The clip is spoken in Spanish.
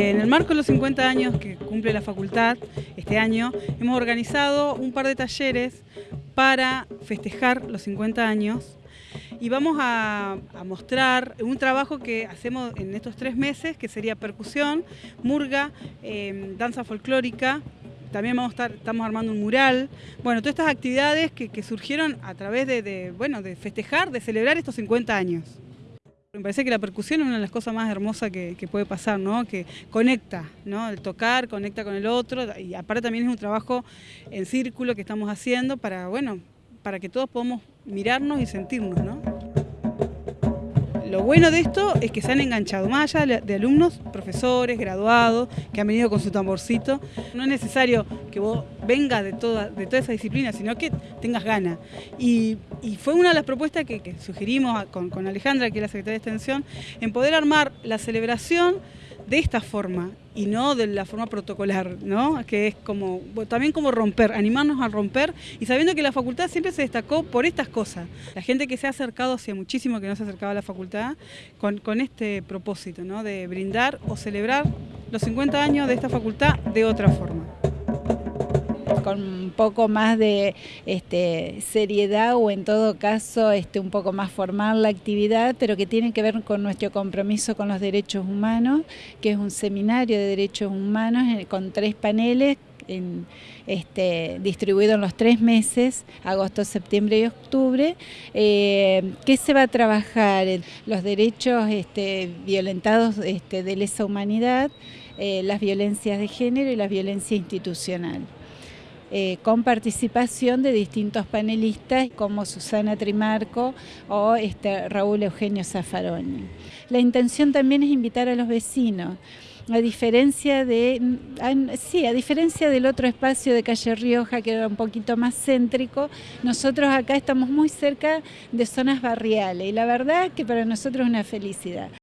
En el marco de los 50 años que cumple la facultad este año, hemos organizado un par de talleres para festejar los 50 años y vamos a, mostrar un trabajo que hacemos en estos tres meses, que sería percusión, murga, em, danza folclórica, también vamos a estar, estamos armando un mural, bueno, todas estas actividades que, surgieron a través de, bueno, de festejar, de celebrar estos 50 años. Me parece que la percusión es una de las cosas más hermosas que, puede pasar, ¿no? Que conecta, ¿no? El tocar conecta con el otro y aparte también es un trabajo en círculo que estamos haciendo para, bueno, para que todos podamos mirarnos y sentirnos, ¿no? Lo bueno de esto es que se han enganchado, más allá de alumnos, profesores, graduados, que han venido con su tamborcito. No es necesario que vos vengas de toda, de toda esa disciplina, sino que tengas ganas. Y, fue una de las propuestas que, sugerimos con, con Alejandra, que es la Secretaria de Extensión, en poder armar la celebración de esta forma y no de la forma protocolar, ¿no? que es como también como romper, animarnos a romper y sabiendo que la facultad siempre se destacó por estas cosas. La gente que se ha acercado, hacía muchísimo que no se acercaba a la facultad, con, con este propósito ¿no? de brindar o celebrar los 50 años de esta facultad de otra forma con un poco más de este, seriedad o en todo caso este, un poco más formal la actividad, pero que tiene que ver con nuestro compromiso con los derechos humanos, que es un seminario de derechos humanos eh, con tres paneles este, distribuido en los tres meses, agosto, septiembre y octubre, eh, que se va a trabajar los derechos este, violentados este, de lesa humanidad, eh, las violencias de género y la violencia institucional. Eh, con participación de distintos panelistas como Susana Trimarco o este, Raúl Eugenio Zaffaroni. La intención también es invitar a los vecinos a diferencia de sí, a diferencia del otro espacio de calle Rioja que era un poquito más céntrico, nosotros acá estamos muy cerca de zonas barriales y la verdad que para nosotros es una felicidad.